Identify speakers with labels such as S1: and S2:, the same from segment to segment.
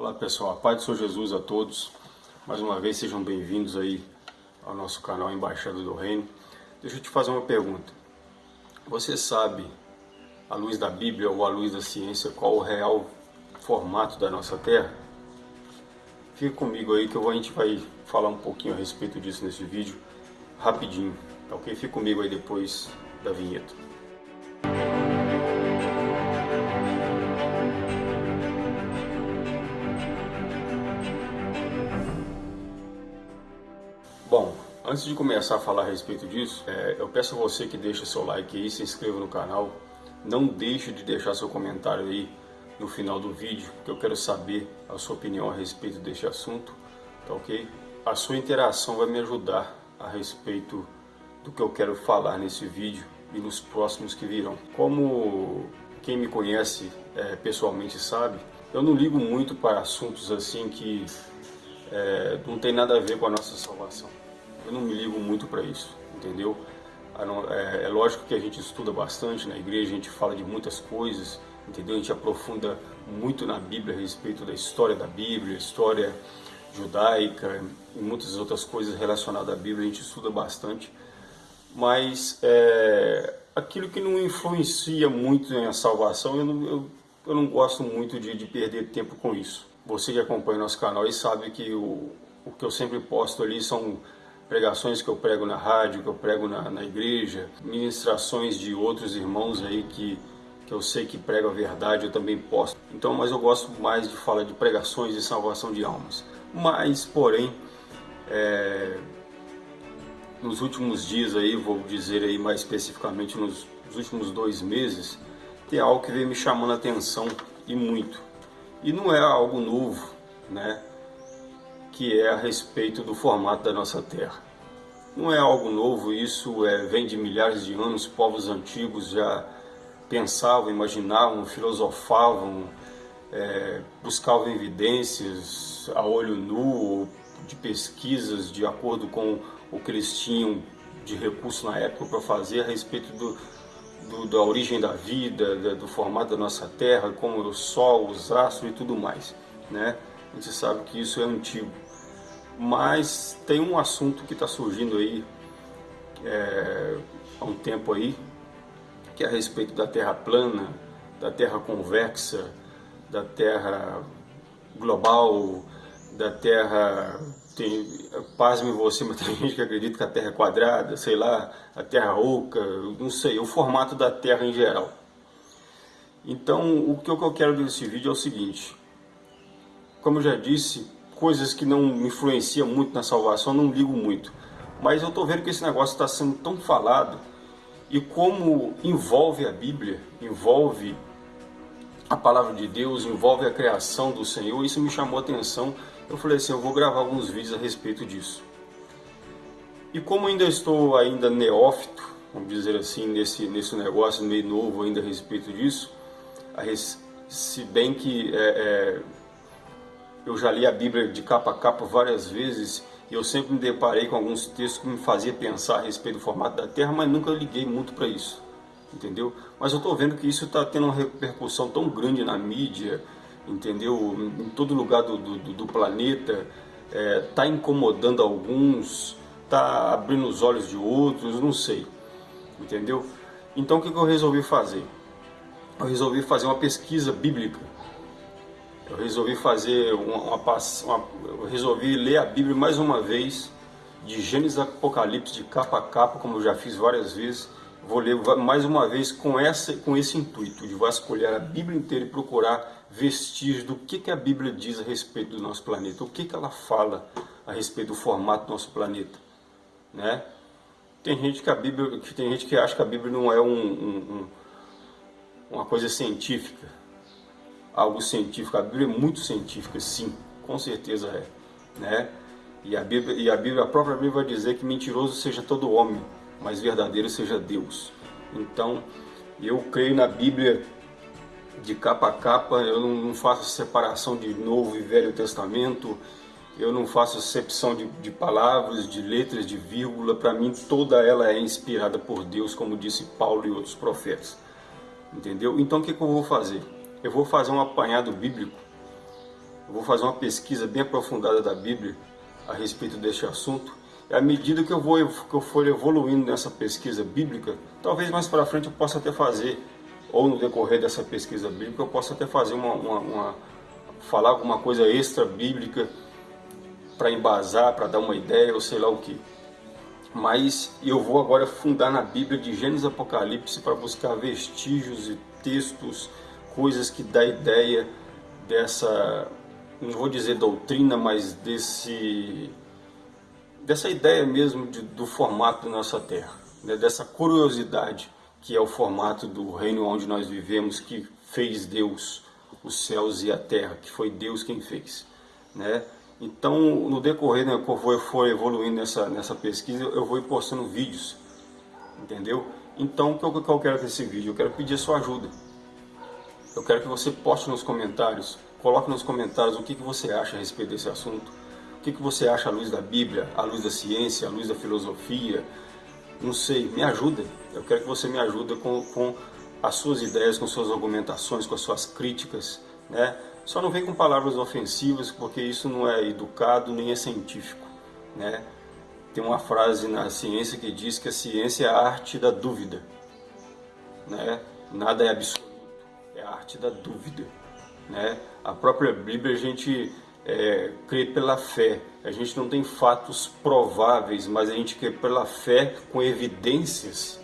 S1: Olá pessoal, a paz do Senhor Jesus a todos. Mais uma vez sejam bem-vindos aí ao nosso canal Embaixada do Reino. Deixa eu te fazer uma pergunta. Você sabe, à luz da Bíblia ou à luz da ciência, qual o real formato da nossa Terra? Fica comigo aí que a gente vai falar um pouquinho a respeito disso nesse vídeo, rapidinho, tá ok? Fica comigo aí depois da vinheta. Antes de começar a falar a respeito disso, é, eu peço a você que deixe seu like aí, se inscreva no canal. Não deixe de deixar seu comentário aí no final do vídeo, que eu quero saber a sua opinião a respeito deste assunto, tá ok? A sua interação vai me ajudar a respeito do que eu quero falar nesse vídeo e nos próximos que virão. Como quem me conhece é, pessoalmente sabe, eu não ligo muito para assuntos assim que é, não tem nada a ver com a nossa salvação. Eu não me ligo muito para isso, entendeu? É, é, lógico que a gente estuda bastante na igreja, a gente fala de muitas coisas, entendeu? A gente aprofunda muito na Bíblia a respeito da história da Bíblia, história judaica e muitas outras coisas relacionadas à Bíblia, a gente estuda bastante. Mas é, aquilo que não influencia muito na salvação, eu não, eu, eu não gosto muito de, de perder tempo com isso. Você que acompanha nosso canal e sabe que o, o que eu sempre posto ali são pregações que eu prego na rádio, que eu prego na, na igreja, ministrações de outros irmãos aí que, que eu sei que pregam a verdade, eu também posto. Então, mas eu gosto mais de falar de pregações de salvação de almas. Mas, porém, é, nos últimos dias aí, vou dizer aí mais especificamente nos, nos últimos dois meses, tem algo que vem me chamando a atenção e muito. E não é algo novo, né? Que é a respeito do formato da nossa Terra. Não é algo novo, isso é, vem de milhares de anos, povos antigos já pensavam, imaginavam, filosofavam, é, buscavam evidências a olho nu, de pesquisas de acordo com o que eles tinham de recurso na época para fazer a respeito do, do, da origem da vida, da, do formato da nossa Terra, como o Sol, os astros e tudo mais. Né? A gente sabe que isso é antigo. Mas tem um assunto que está surgindo aí é, há um tempo aí, que é a respeito da Terra plana, da Terra convexa, da Terra global, da Terra tem, pasme você, mas tem gente que acredita que a Terra é quadrada, sei lá, a Terra oca, não sei, o formato da Terra em geral. Então, o que eu quero desse vídeo é o seguinte, como eu já disse, coisas que não influenciam muito na salvação, não ligo muito. Mas eu estou vendo que esse negócio está sendo tão falado, e como envolve a Bíblia, envolve a palavra de Deus, envolve a criação do Senhor, isso me chamou a atenção eu falei assim, eu vou gravar alguns vídeos a respeito disso. E como ainda estou ainda neófito, vamos dizer assim, nesse, nesse negócio meio novo ainda a respeito disso, a res, se bem que é, é, eu já li a Bíblia de capa a capa várias vezes e eu sempre me deparei com alguns textos que me faziam pensar a respeito do formato da Terra, mas nunca liguei muito para isso, entendeu? Mas eu estou vendo que isso está tendo uma repercussão tão grande na mídia, entendeu? Em todo lugar do, do, do planeta, está é, tá incomodando alguns, está abrindo os olhos de outros, não sei, entendeu? Então o que, que eu resolvi fazer? Eu resolvi fazer uma pesquisa bíblica. Eu resolvi fazer uma, uma, uma eu resolvi ler a Bíblia mais uma vez, de Gênesis a Apocalipse, de capa a capa, como eu já fiz várias vezes. Vou ler mais uma vez com, essa, com esse intuito, de vasculhar a Bíblia inteira e procurar vestígios do que, que a Bíblia diz a respeito do nosso planeta, o que, que ela fala a respeito do formato do nosso planeta, né? Tem gente que a Bíblia, que tem gente que acha que a Bíblia não é um, um, um, uma coisa científica, algo científico. A Bíblia é muito científica, sim, com certeza é, né? E a Bíblia, e a Bíblia, a própria Bíblia vai dizer que mentiroso seja todo homem, mas verdadeiro seja Deus. Então, eu creio na Bíblia de capa a capa, eu não, faço separação de Novo e Velho Testamento, eu não faço acepção de, de palavras, de letras, de vírgula, para mim toda ela é inspirada por Deus, como disse Paulo e outros profetas, entendeu? Então o que, que eu vou fazer? Eu vou fazer um apanhado bíblico, eu vou fazer uma pesquisa bem aprofundada da Bíblia a respeito deste assunto. E à medida que eu, vou, que eu for evoluindo nessa pesquisa bíblica, talvez mais para frente eu possa até fazer, ou no decorrer dessa pesquisa bíblica, eu possa até fazer uma, uma, uma falar alguma coisa extra bíblica para embasar, para dar uma ideia, ou sei lá o que. Mas eu vou agora fundar na Bíblia de Gênesis Apocalipse para buscar vestígios e textos, coisas que dá ideia dessa, não vou dizer doutrina, mas desse, dessa ideia mesmo de, do formato da nossa Terra, né? dessa curiosidade que é o formato do reino onde nós vivemos, que fez Deus os céus e a terra, que foi Deus quem fez, né? Então, no decorrer, né, eu for evoluindo nessa, nessa pesquisa, eu vou postando vídeos, entendeu? Então, o que eu, que eu quero com esse vídeo? Eu quero pedir a sua ajuda. Eu quero que você poste nos comentários, coloque nos comentários o que, que você acha a respeito desse assunto. O que, que você acha à luz da Bíblia, à luz da ciência, à luz da filosofia. Não sei, me ajuda. Eu quero que você me ajude com, com as suas ideias, com suas argumentações, com as suas críticas. Né? Só não vem com palavras ofensivas, porque isso não é educado nem é científico. Né? Tem uma frase na ciência que diz que a ciência é a arte da dúvida. Né? Nada é absurdo é a arte da dúvida. Né? A própria Bíblia a gente é, crê pela fé. A gente não tem fatos prováveis, mas a gente crê pela fé com evidências.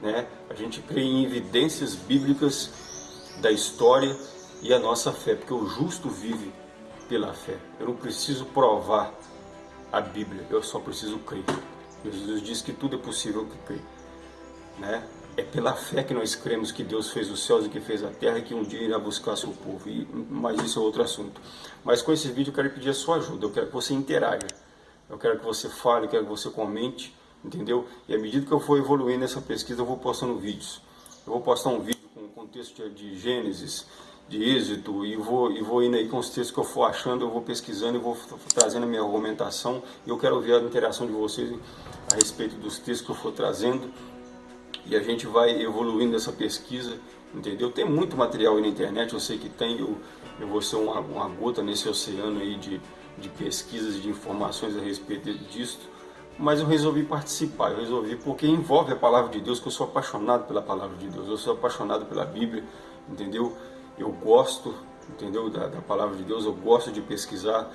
S1: Né? A gente crê em evidências bíblicas da história e a nossa fé, porque o justo vive pela fé. Eu não preciso provar a Bíblia, eu só preciso crer. Jesus diz que tudo é possível que crê. Né? É pela fé que nós cremos que Deus fez os céus e que fez a terra e que um dia irá buscar seu povo. E, mas isso é outro assunto. Mas com esse vídeo eu quero pedir a sua ajuda. Eu quero que você interaja. Eu quero que você fale, eu quero que você comente, entendeu? E à medida que eu for evoluindo nessa pesquisa, eu vou postando vídeos. Eu vou postar um vídeo com contexto de Gênesis, de Êxito, e vou, e vou indo aí com os textos que eu for achando, eu vou pesquisando, eu vou trazendo a minha argumentação. E eu quero ver a interação de vocês a respeito dos textos que eu for trazendo e a gente vai evoluindo essa pesquisa, entendeu? Tem muito material aí na internet, eu sei que tem, eu, eu vou ser uma, uma gota nesse oceano aí de, de pesquisas e de informações a respeito disso, mas eu resolvi participar, eu resolvi porque envolve a palavra de Deus, que eu sou apaixonado pela palavra de Deus, eu sou apaixonado pela Bíblia, entendeu? Eu gosto, entendeu, da, da palavra de Deus, eu gosto de pesquisar,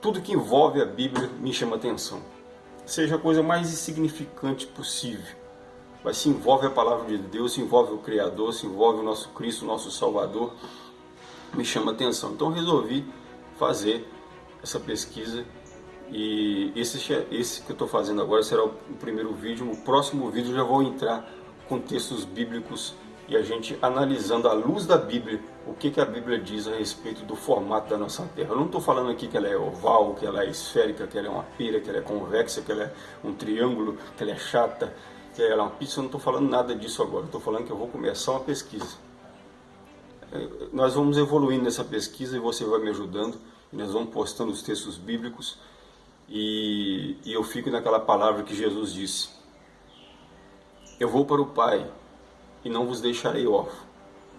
S1: tudo que envolve a Bíblia me chama atenção, seja a coisa mais insignificante possível, mas se envolve a palavra de Deus, se envolve o Criador, se envolve o nosso Cristo, o nosso Salvador, me chama atenção. Então resolvi fazer essa pesquisa e esse, esse que eu estou fazendo agora será o primeiro vídeo. No próximo vídeo já vou entrar com textos bíblicos e a gente analisando à luz da Bíblia o que, que a Bíblia diz a respeito do formato da nossa Terra. Eu não estou falando aqui que ela é oval, que ela é esférica, que ela é uma pira, que ela é convexa, que ela é um triângulo, que ela é chata que uma pizza, eu não estou falando nada disso agora, estou falando que eu vou começar uma pesquisa. É, nós vamos evoluindo nessa pesquisa e você vai me ajudando, nós vamos postando os textos bíblicos, e, e eu fico naquela palavra que Jesus disse, eu vou para o Pai, e não vos deixarei órfão.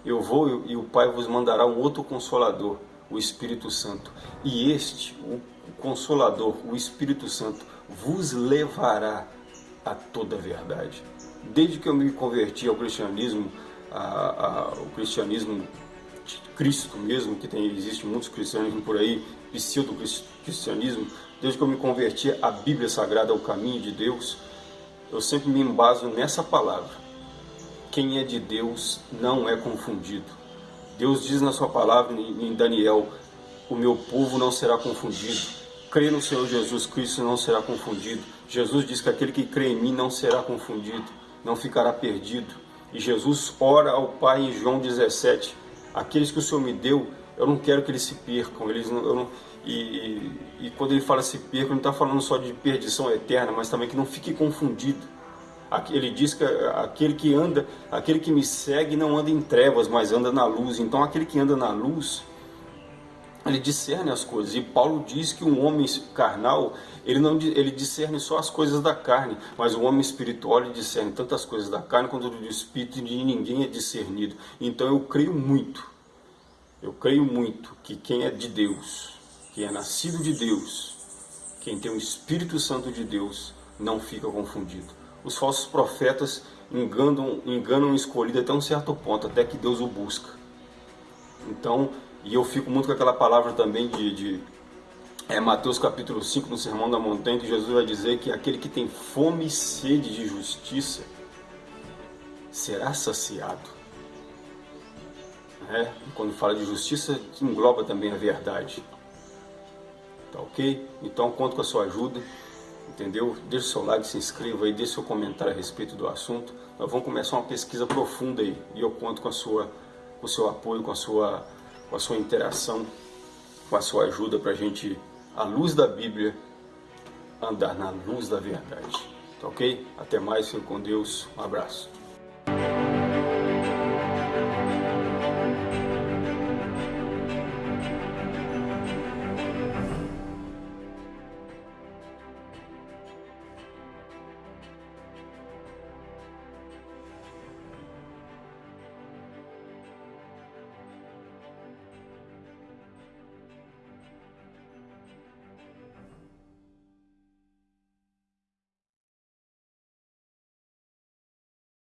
S1: Eu vou e o Pai vos mandará um outro Consolador, o Espírito Santo. E este, o Consolador, o Espírito Santo, vos levará a toda a verdade. Desde que eu me converti ao cristianismo, a, a, o cristianismo de Cristo mesmo, que tem, existe muitos cristianismos por aí, pseudo-cristianismo, desde que eu me converti à Bíblia Sagrada, ao caminho de Deus, eu sempre me embaso nessa palavra. Quem é de Deus não é confundido. Deus diz na sua palavra em Daniel, o meu povo não será confundido crê no Senhor Jesus Cristo não será confundido. Jesus diz que aquele que crê em mim não será confundido, não ficará perdido. E Jesus ora ao Pai em João 17, aqueles que o Senhor me deu, eu não quero que eles se percam. Eles não, não, e, e, e quando ele fala se percam, não está falando só de perdição eterna, mas também que não fique confundido. Ele diz que aquele que anda, aquele que me segue não anda em trevas, mas anda na luz. Então aquele que anda na luz, ele discerne as coisas. E Paulo diz que um homem carnal, ele não ele discerne só as coisas da carne, mas o homem espiritual ele discerne tantas coisas da carne quanto do espírito, e ninguém é discernido. Então eu creio muito, eu creio muito que quem é de Deus, quem é nascido de Deus, quem tem o Espírito Santo de Deus, não fica confundido. Os falsos profetas enganam, enganam o escolhido até um certo ponto, até que Deus o busca. Então, e eu fico muito com aquela palavra também de, de é, Mateus capítulo 5, no Sermão da Montanha, que Jesus vai dizer que aquele que tem fome e sede de justiça será saciado. É, quando fala de justiça, engloba também a verdade. Tá ok? Então conto com a sua ajuda, entendeu? Deixe seu like, se inscreva aí, deixe seu comentário a respeito do assunto. Nós vamos começar uma pesquisa profunda aí e eu conto com, a sua, com o seu apoio, com a sua, com a sua interação, com a sua ajuda para a gente à luz da Bíblia, andar na luz da verdade. Tá ok? Até mais, fique com Deus. Um abraço.